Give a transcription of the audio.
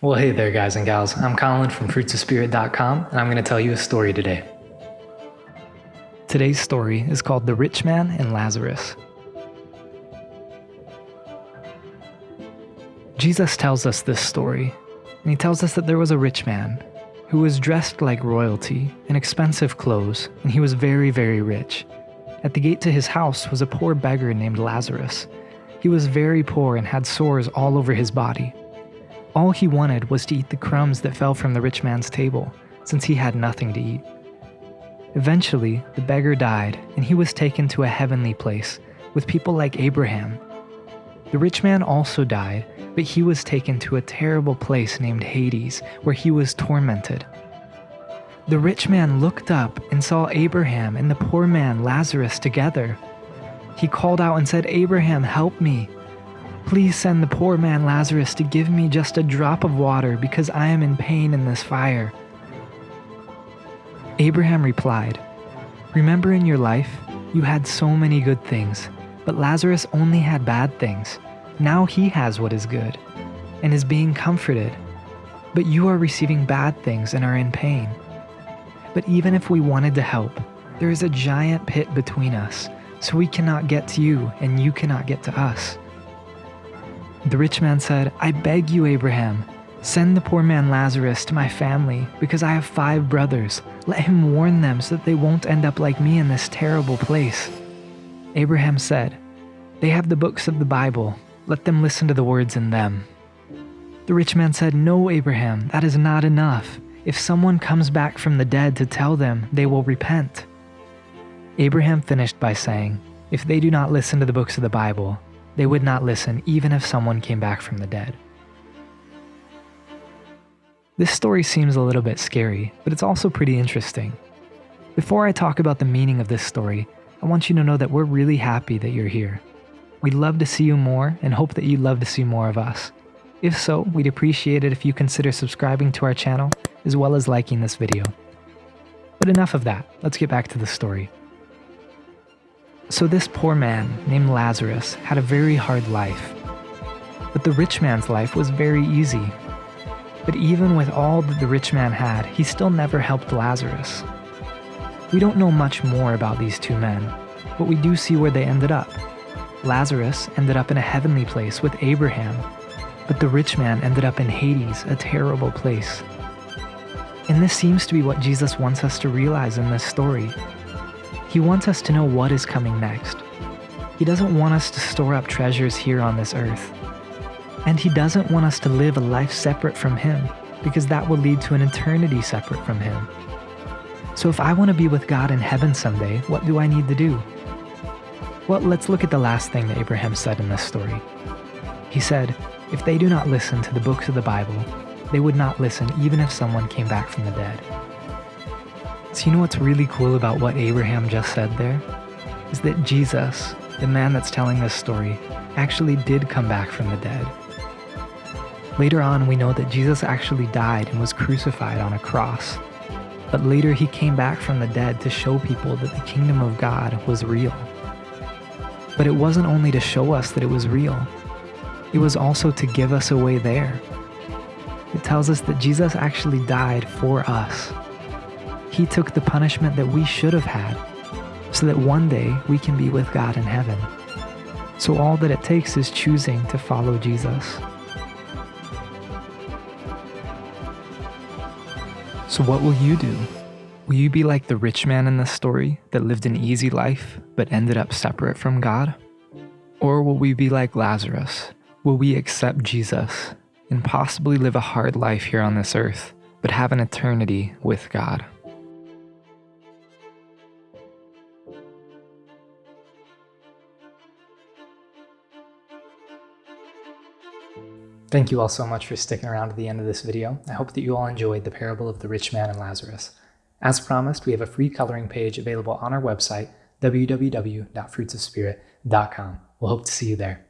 Well, hey there, guys and gals. I'm Colin from fruitsofspirit.com, and I'm going to tell you a story today. Today's story is called The Rich Man and Lazarus. Jesus tells us this story, and he tells us that there was a rich man who was dressed like royalty in expensive clothes, and he was very, very rich. At the gate to his house was a poor beggar named Lazarus. He was very poor and had sores all over his body. All he wanted was to eat the crumbs that fell from the rich man's table, since he had nothing to eat. Eventually, the beggar died, and he was taken to a heavenly place with people like Abraham. The rich man also died, but he was taken to a terrible place named Hades, where he was tormented. The rich man looked up and saw Abraham and the poor man Lazarus together. He called out and said, Abraham, help me. Please send the poor man Lazarus to give me just a drop of water because I am in pain in this fire. Abraham replied, Remember in your life, you had so many good things, but Lazarus only had bad things. Now he has what is good, and is being comforted. But you are receiving bad things and are in pain. But even if we wanted to help, there is a giant pit between us, so we cannot get to you and you cannot get to us. The rich man said, I beg you, Abraham, send the poor man Lazarus to my family because I have five brothers. Let him warn them so that they won't end up like me in this terrible place. Abraham said, They have the books of the Bible. Let them listen to the words in them. The rich man said, No, Abraham, that is not enough. If someone comes back from the dead to tell them, they will repent. Abraham finished by saying, If they do not listen to the books of the Bible, they would not listen even if someone came back from the dead. This story seems a little bit scary, but it's also pretty interesting. Before I talk about the meaning of this story, I want you to know that we're really happy that you're here. We'd love to see you more and hope that you'd love to see more of us. If so, we'd appreciate it if you consider subscribing to our channel as well as liking this video. But enough of that, let's get back to the story. So this poor man, named Lazarus, had a very hard life. But the rich man's life was very easy. But even with all that the rich man had, he still never helped Lazarus. We don't know much more about these two men, but we do see where they ended up. Lazarus ended up in a heavenly place with Abraham, but the rich man ended up in Hades, a terrible place. And this seems to be what Jesus wants us to realize in this story he wants us to know what is coming next. He doesn't want us to store up treasures here on this earth. And He doesn't want us to live a life separate from Him, because that will lead to an eternity separate from Him. So if I want to be with God in heaven someday, what do I need to do? Well, let's look at the last thing that Abraham said in this story. He said, If they do not listen to the books of the Bible, they would not listen even if someone came back from the dead. So, you know what's really cool about what Abraham just said there? Is that Jesus, the man that's telling this story, actually did come back from the dead. Later on, we know that Jesus actually died and was crucified on a cross. But later, he came back from the dead to show people that the kingdom of God was real. But it wasn't only to show us that it was real, it was also to give us a way there. It tells us that Jesus actually died for us he took the punishment that we should have had so that one day we can be with God in heaven. So all that it takes is choosing to follow Jesus. So what will you do? Will you be like the rich man in this story that lived an easy life but ended up separate from God? Or will we be like Lazarus? Will we accept Jesus and possibly live a hard life here on this earth, but have an eternity with God? Thank you all so much for sticking around to the end of this video. I hope that you all enjoyed the parable of the rich man and Lazarus. As promised, we have a free coloring page available on our website, www.fruitsofspirit.com. We'll hope to see you there.